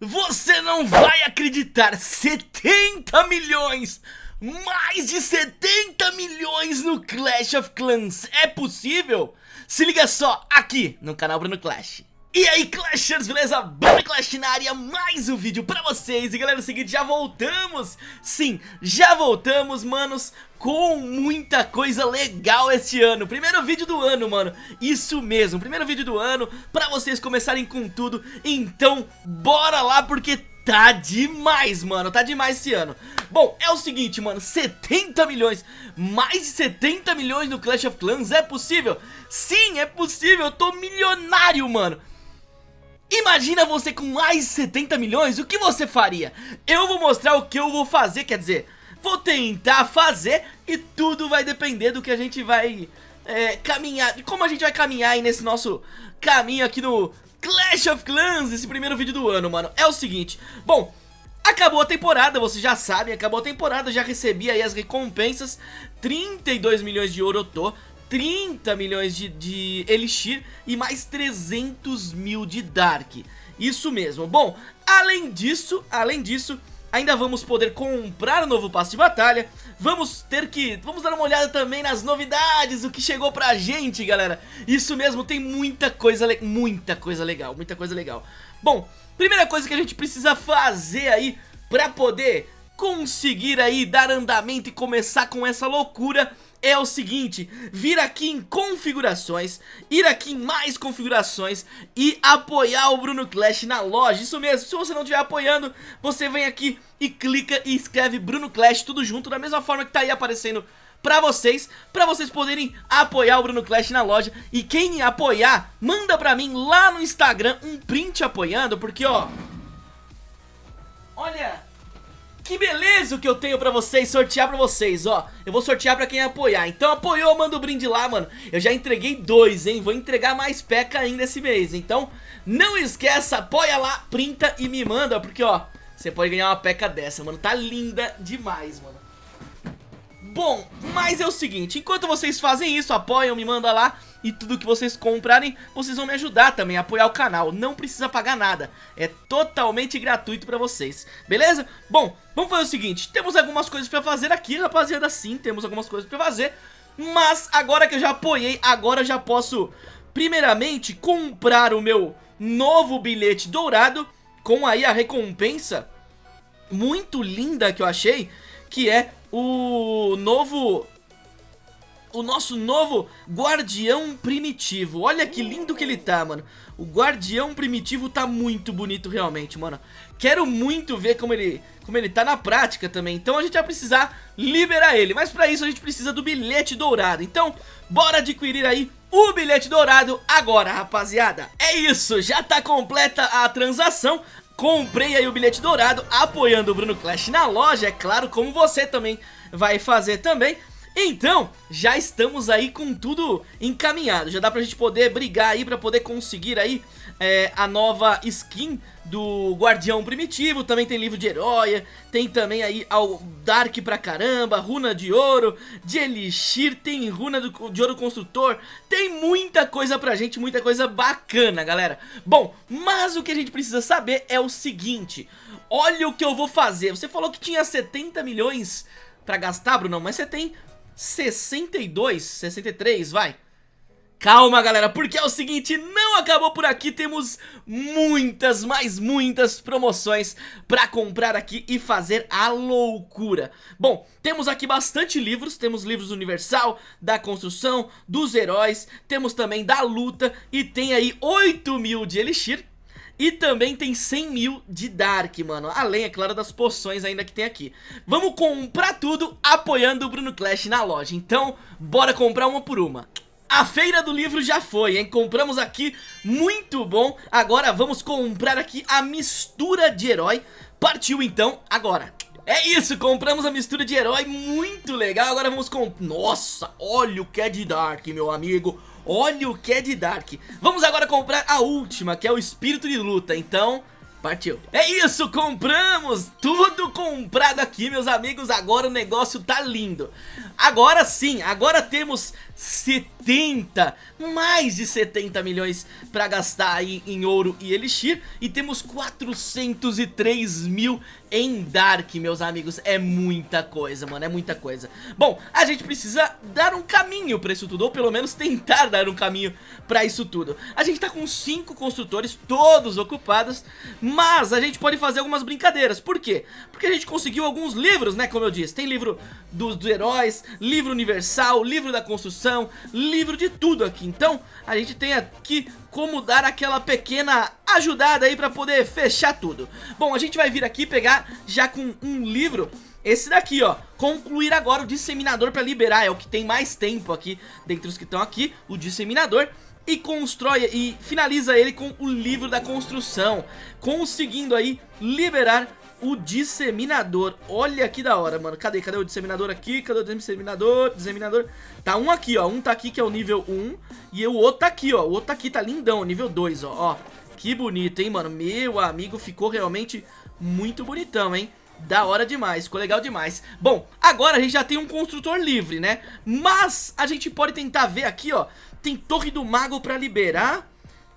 Você não vai acreditar, 70 milhões, mais de 70 milhões no Clash of Clans, é possível? Se liga só, aqui no canal Bruno Clash. E aí Clashers, beleza? Bruno Clash na área, mais um vídeo pra vocês. E galera, é o seguinte, já voltamos? Sim, já voltamos, manos Com muita coisa legal este ano. Primeiro vídeo do ano, mano. Isso mesmo, primeiro vídeo do ano Pra vocês começarem com tudo. Então, bora lá porque tá demais, mano Tá demais esse ano. Bom, é o seguinte, mano 70 milhões Mais de 70 milhões no Clash of Clans É possível? Sim, é possível Eu tô milionário, mano Imagina você com mais de 70 milhões, o que você faria? Eu vou mostrar o que eu vou fazer, quer dizer, vou tentar fazer e tudo vai depender do que a gente vai é, caminhar, de como a gente vai caminhar aí nesse nosso caminho aqui no Clash of Clans, esse primeiro vídeo do ano, mano. É o seguinte, bom, Acabou a temporada, vocês já sabem, acabou a temporada, já recebi aí as recompensas 32 milhões de ouro eu tô 30 milhões de, de Elixir e mais 300 mil de Dark. Isso mesmo. Bom, além disso, além disso, ainda vamos poder comprar o novo passe de batalha. Vamos ter que... Vamos dar uma olhada também nas novidades, o que chegou pra gente, galera. Isso mesmo, tem muita coisa, muita coisa legal, muita coisa legal. Bom, primeira coisa que a gente precisa fazer aí pra poder conseguir aí dar andamento e começar com essa loucura é o seguinte, vir aqui em configurações, ir aqui em mais configurações e apoiar o Bruno Clash na loja, isso mesmo, se você não estiver apoiando, você vem aqui e clica e escreve Bruno Clash tudo junto, da mesma forma que tá aí aparecendo pra vocês, pra vocês poderem apoiar o Bruno Clash na loja. E quem apoiar, manda pra mim lá no Instagram um print apoiando, porque ó, olha... Que beleza o que eu tenho pra vocês, sortear pra vocês, ó. Eu vou sortear pra quem apoiar. Então apoiou, manda o um brinde lá, mano. Eu já entreguei dois, hein? Vou entregar mais peca ainda esse mês. Então não esqueça, apoia lá, printa e me manda Porque, ó, você pode ganhar uma peca dessa, mano. Tá linda demais, mano. Bom, mas é o seguinte Enquanto vocês fazem isso, apoiam, me manda lá e tudo que vocês comprarem, vocês vão me ajudar também a apoiar o canal. Não precisa pagar nada, é totalmente gratuito pra vocês, beleza? Bom, vamos fazer o seguinte, temos algumas coisas pra fazer aqui, rapaziada, sim, temos algumas coisas pra fazer, mas agora que eu já apoiei, agora eu já posso, primeiramente, comprar o meu novo bilhete dourado, com aí a recompensa muito linda que eu achei, que é o novo o nosso novo Guardião Primitivo. Olha que lindo que ele tá, mano. O Guardião Primitivo tá muito bonito realmente, mano. Quero muito ver como ele, como ele tá na prática também. Então a gente vai precisar liberar ele. Mas pra isso a gente precisa do bilhete dourado. Então, bora adquirir aí o bilhete dourado agora, rapaziada. É isso, já tá completa a transação. Comprei aí o bilhete dourado, apoiando o Bruno Clash na loja, é claro, como você também vai fazer também. Então, já estamos aí com tudo encaminhado, já dá pra gente poder brigar aí pra poder conseguir aí é, a nova skin do Guardião Primitivo, também tem livro de herói, tem também aí ao Dark pra caramba, runa de ouro, de Elixir, tem runa do, de ouro construtor, tem muita coisa pra gente, muita coisa bacana, galera. Bom, mas o que a gente precisa saber é o seguinte, olha o que eu vou fazer, você falou que tinha 70 milhões pra gastar, Bruno, mas você tem 62, 63, vai. Calma, galera, porque é o seguinte, não acabou por aqui, temos muitas, mas muitas promoções pra comprar aqui e fazer a loucura. Bom, temos aqui bastante livros, temos livros Universal, da construção, dos heróis, temos também da luta e tem aí 8 mil de Elixir, e também tem 100 mil de Dark, mano. Além, é claro, das poções ainda que tem aqui. Vamos comprar tudo apoiando o Bruno Clash na loja. Então, bora comprar uma por uma. A feira do livro já foi, hein? Compramos aqui, muito bom. Agora vamos comprar aqui a mistura de herói. Partiu então, agora. É isso, compramos a mistura de herói, muito legal. Agora vamos com... Nossa, olha o que é de Dark, meu amigo Olha o que é de Dark. Vamos agora comprar a última, que é o Espírito de Luta. Então, partiu. É isso, compramos! Tudo comprado aqui, meus amigos. Agora o negócio tá lindo. Agora sim, agora temos 70, mais de 70 milhões pra gastar aí em ouro e elixir E temos 403 mil em Dark, meus amigos É muita coisa, mano, é muita coisa Bom, a gente precisa dar um caminho pra isso tudo Ou pelo menos tentar dar um caminho pra isso tudo A gente tá com 5 construtores, todos ocupados Mas a gente pode fazer algumas brincadeiras. Por quê? Porque a gente conseguiu alguns livros, né, como eu disse. Tem livro dos, heróis, livro universal, livro da construção, livro de tudo aqui. Então a gente tem aqui como dar aquela pequena ajudada aí pra poder fechar tudo. Bom, a gente vai vir aqui pegar já com um livro. Esse daqui, ó, concluir agora o disseminador para liberar, é o que tem mais tempo aqui, dentre os que estão aqui, o disseminador e constrói e finaliza ele com o livro da construção, conseguindo aí liberar o disseminador. Olha que da hora, mano. Cadê? Cadê o disseminador aqui? Cadê o disseminador? Disseminador. Tá um aqui, ó. Um tá aqui que é o nível 1 e o outro tá aqui, ó. O outro tá aqui tá lindão, nível 2, ó. Ó, que bonito, hein, mano. Meu amigo, ficou realmente muito bonitão, hein. Da hora demais, ficou legal demais Bom, agora a gente já tem um construtor livre, né Mas a gente pode tentar ver aqui, ó Tem Torre do Mago pra liberar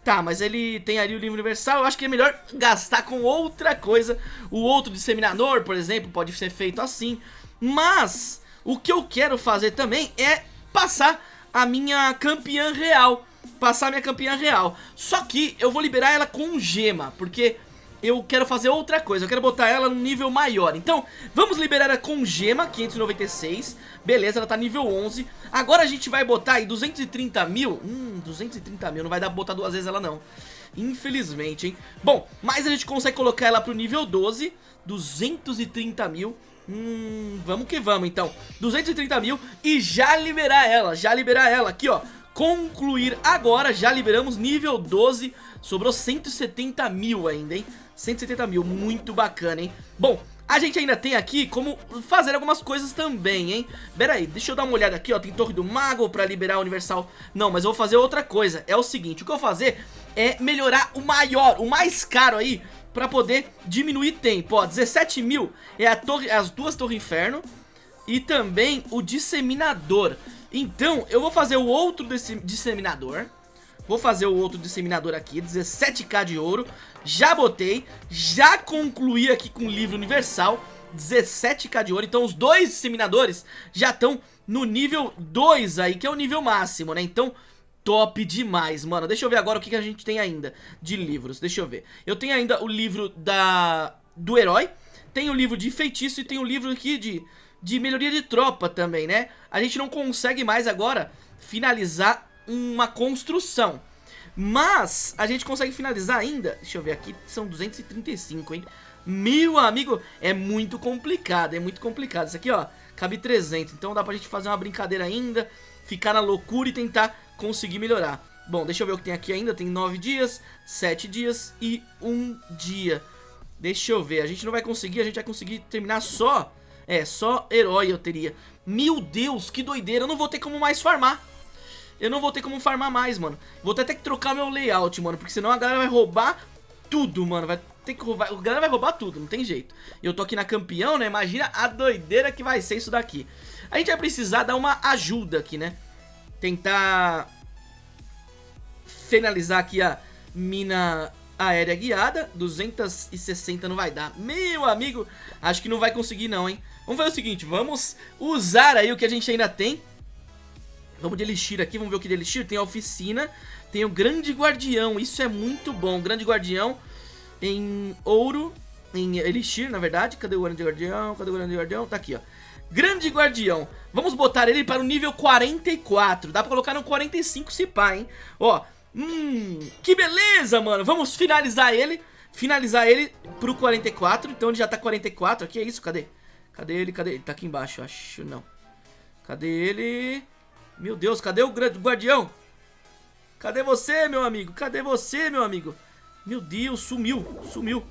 Tá, mas ele tem ali o livro universal, eu acho que é melhor gastar com outra coisa. O outro disseminador, por exemplo, pode ser feito assim. Mas, o que eu quero fazer também é passar a minha campeã real. Passar a minha campeã real. Só que eu vou liberar ela com gema, porque eu quero fazer outra coisa, eu quero botar ela num nível maior. Então, vamos liberar ela com gema, 596 Beleza, ela tá nível 11 Agora a gente vai botar aí 230 mil. Hum, 230 mil, não vai dar pra botar duas vezes ela não. Infelizmente, hein? Bom, mas a gente consegue colocar ela pro nível 12 230 mil. Hum, vamos que vamos então. 230 mil e já liberar ela Já liberar ela. Aqui ó. Concluir agora, já liberamos nível 12 Sobrou 170 mil ainda, hein 170 mil, muito bacana, hein? Bom, a gente ainda tem aqui como fazer algumas coisas também, hein? Pera aí, deixa eu dar uma olhada aqui, ó Tem Torre do Mago pra liberar o Universal. Não, mas eu vou fazer outra coisa É o seguinte, o que eu vou fazer é melhorar o maior, o mais caro aí Pra poder diminuir tempo, ó 17 mil é a torre, as duas Torres Inferno E também o Disseminador. Então, eu vou fazer o outro Disseminador Vou fazer o outro disseminador aqui, 17k de ouro. Já botei, já concluí aqui com o livro universal 17k de ouro, então os dois disseminadores já estão no nível 2 aí, que é o nível máximo, né? Então, top demais, mano. Deixa eu ver agora o que, que a gente tem ainda de livros, deixa eu ver. Eu tenho ainda o livro da do herói Tem o livro de feitiço e tem o livro aqui de, de melhoria de tropa também, né? A gente não consegue mais agora finalizar uma construção. Mas a gente consegue finalizar ainda, deixa eu ver aqui, são 235, hein? Meu amigo, é muito complicado, é muito complicado. Isso aqui, ó, cabe 300, então dá pra gente fazer uma brincadeira ainda, ficar na loucura e tentar conseguir melhorar. Bom, deixa eu ver o que tem aqui ainda, tem 9 dias, 7 dias e 1 dia. Deixa eu ver, a gente não vai conseguir, a gente vai conseguir terminar só, é, só herói eu teria. Meu Deus, que doideira, eu não vou ter como mais farmar eu não vou ter como farmar mais, mano. Vou ter que trocar meu layout, mano, porque senão a galera vai roubar tudo, mano. Vai ter que roubar, a galera vai roubar tudo, não tem jeito. Eu tô aqui na campeão, né? Imagina a doideira que vai ser isso daqui. A gente vai precisar dar uma ajuda aqui, né? Tentar finalizar aqui a mina aérea guiada 260 não vai dar Meu amigo, acho que não vai conseguir não, hein Vamos fazer o seguinte, vamos usar aí o que a gente ainda tem Vamos de Elixir aqui, vamos ver o que de Elixir. Tem a oficina, tem o Grande Guardião, isso é muito bom. Grande Guardião em ouro, em Elixir, na verdade. Cadê o Grande Guardião? Cadê o Grande Guardião? Tá aqui, ó. Grande Guardião. Vamos botar ele para o nível 44. Dá pra colocar no 45 se pá, hein? Ó, hum, que beleza, mano. Vamos finalizar ele. Finalizar ele pro 44. Então ele já tá 44. Aqui é isso, cadê? Cadê ele? Cadê ele? Tá aqui embaixo, acho. Não. Cadê ele? Meu Deus, cadê o guardião? Cadê você, meu amigo? Cadê você, meu amigo? Meu Deus, sumiu, sumiu.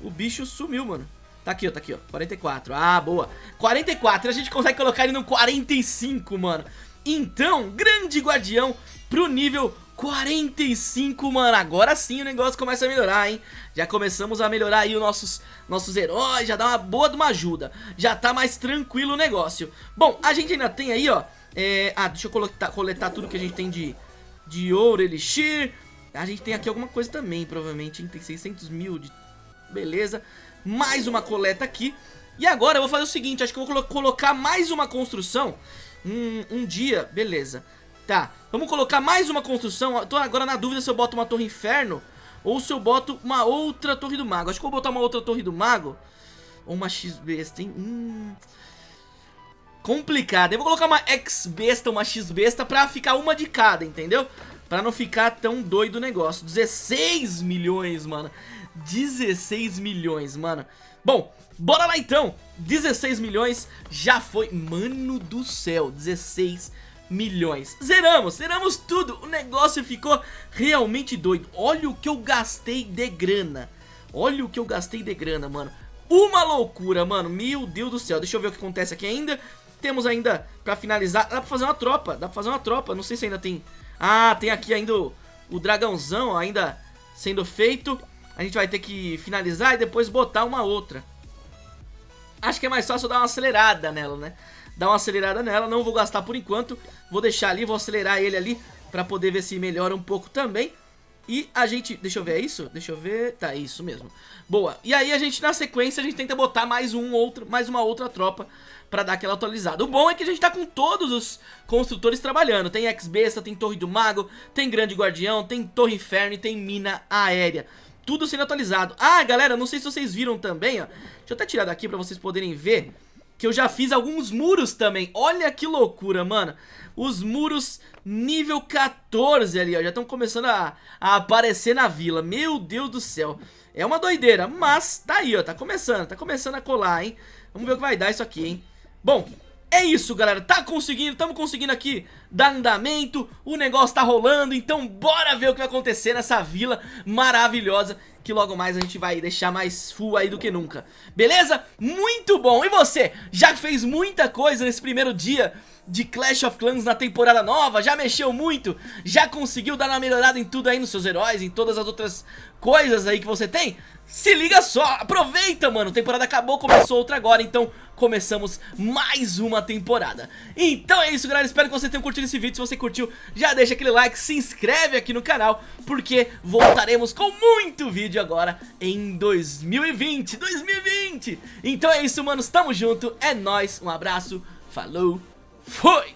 O bicho sumiu, mano. Tá aqui, ó, tá aqui, ó. 44. Ah, boa. 44, a gente consegue colocar ele no 45, mano. Então, grande guardião pro nível 45, mano, agora sim o negócio começa a melhorar, hein? Já começamos a melhorar aí os nossos, nossos heróis, já dá uma boa de uma ajuda. Já tá mais tranquilo o negócio. Bom, a gente ainda tem aí, ó é, Ah, deixa eu coletar, coletar tudo que a gente tem de, de ouro, elixir. A gente tem aqui alguma coisa também, provavelmente, hein? Tem 600 mil de... Beleza. Mais uma coleta aqui. E agora eu vou fazer o seguinte, acho que eu vou colocar mais uma construção. Um, um dia, beleza Tá, vamos colocar mais uma construção. Tô agora na dúvida se eu boto uma torre inferno Ou se eu boto uma outra torre do mago. Acho que eu vou botar uma outra torre do mago. Ou uma X-besta, hein? Hum... Complicado. Eu vou colocar uma X-besta, uma X-besta Pra ficar uma de cada, entendeu? Pra não ficar tão doido o negócio. 16 milhões, mano. 16 milhões, mano. Bom, bora lá então. 16 milhões já foi. Mano do céu, 16 milhões milhões. Zeramos, zeramos tudo, o negócio ficou realmente doido. Olha o que eu gastei de grana. Olha o que eu gastei de grana, mano. Uma loucura, mano, meu Deus do céu. Deixa eu ver o que acontece aqui ainda. Temos ainda, pra finalizar, dá pra fazer uma tropa Dá pra fazer uma tropa, não sei se ainda tem. Ah, tem aqui ainda o, o dragãozão ainda sendo feito. A gente vai ter que finalizar e depois botar uma outra. Acho que é mais fácil dar uma acelerada nela, né dar uma acelerada nela, não vou gastar por enquanto, vou deixar ali, vou acelerar ele ali pra poder ver se melhora um pouco também. E a gente, deixa eu ver, é isso? Deixa eu ver, tá, isso mesmo. Boa, e aí a gente na sequência, a gente tenta botar mais um outro, mais uma outra tropa pra dar aquela atualizada. O bom é que a gente tá com todos os construtores trabalhando. Tem X-Besta, tem Torre do Mago, tem Grande Guardião, tem Torre Inferno e tem Mina Aérea. Tudo sendo atualizado. Ah, galera, não sei se vocês viram também, ó. Deixa eu até tirar daqui pra vocês poderem ver que eu já fiz alguns muros também. Olha que loucura, mano. Os muros nível 14 ali, ó, já estão começando a, a aparecer na vila. Meu Deus do céu. É uma doideira, mas tá aí, ó, tá começando, tá começando a colar, hein. Vamos ver o que vai dar isso aqui, hein. Bom, é isso, galera, tá conseguindo, estamos conseguindo aqui dar andamento, o negócio tá rolando, então bora ver o que vai acontecer nessa vila maravilhosa que logo mais a gente vai deixar mais full aí do que nunca. Beleza? Muito bom! E você? Já fez muita coisa nesse primeiro dia de Clash of Clans na temporada nova? Já mexeu muito? Já conseguiu dar uma melhorada em tudo aí nos seus heróis, em todas as outras coisas aí que você tem? Se liga só, aproveita mano, temporada acabou, começou outra agora, então começamos mais uma temporada Então é isso galera, espero que você tenha curtido esse vídeo, se você curtiu já deixa aquele like, se inscreve aqui no canal Porque voltaremos com muito vídeo agora em 2020, 2020 Então é isso manos, tamo junto, é nóis, um abraço, falou, foi!